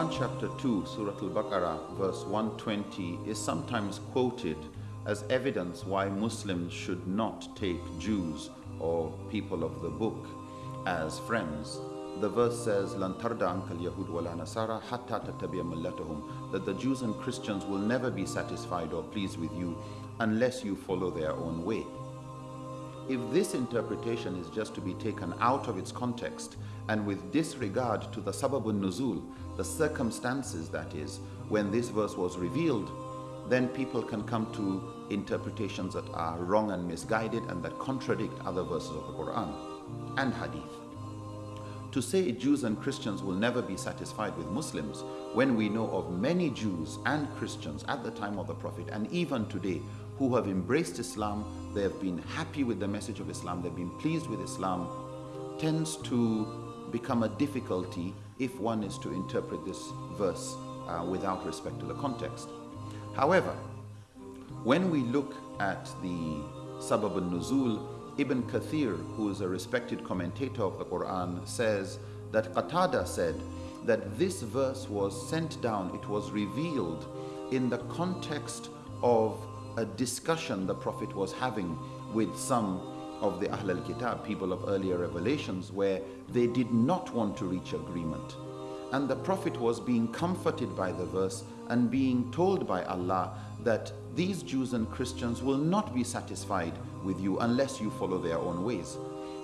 Quran chapter 2, Surah Al-Baqarah, verse 120 is sometimes quoted as evidence why Muslims should not take Jews or people of the book as friends. The verse says, "Lan tarda ankal Yahud wala Nasara hatta tattabi'a millatahum," that the Jews and Christians will never be satisfied or pleased with you unless you follow their own way. If this interpretation is just to be taken out of its context and with disregard to the sababun nuzul, the circumstances that is, when this verse was revealed, then people can come to interpretations that are wrong and misguided and that contradict other verses of the Quran and Hadith. To say Jews and Christians will never be satisfied with Muslims when we know of many Jews and Christians at the time of the Prophet and even today who have embraced Islam, they have been happy with the message of Islam, they've been pleased with Islam, tends to become a difficulty if one is to interpret this verse uh, without respect to the context. However, when we look at the Sabab al-Nuzul, Ibn Kathir, who is a respected commentator of the Quran, says that Qatada said that this verse was sent down, it was revealed in the context of a discussion the Prophet was having with some of the Ahl al-Kitab, people of earlier revelations, where they did not want to reach agreement. And the Prophet was being comforted by the verse and being told by Allah that these Jews and Christians will not be satisfied with you unless you follow their own ways.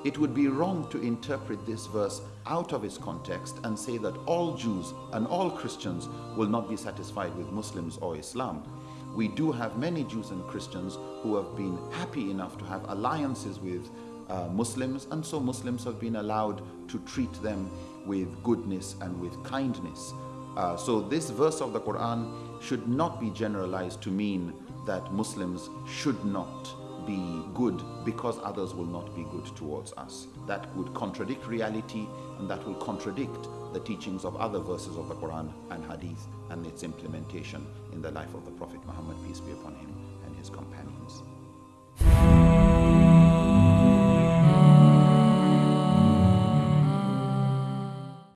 It would be wrong to interpret this verse out of its context and say that all Jews and all Christians will not be satisfied with Muslims or Islam. We do have many Jews and Christians who have been happy enough to have alliances with uh, Muslims and so Muslims have been allowed to treat them with goodness and with kindness. Uh, so this verse of the Quran should not be generalized to mean that Muslims should not be good because others will not be good towards us. That would contradict reality and that will contradict the teachings of other verses of the Quran and Hadith and its implementation in the life of the Prophet Muhammad, peace be upon him, and his companions.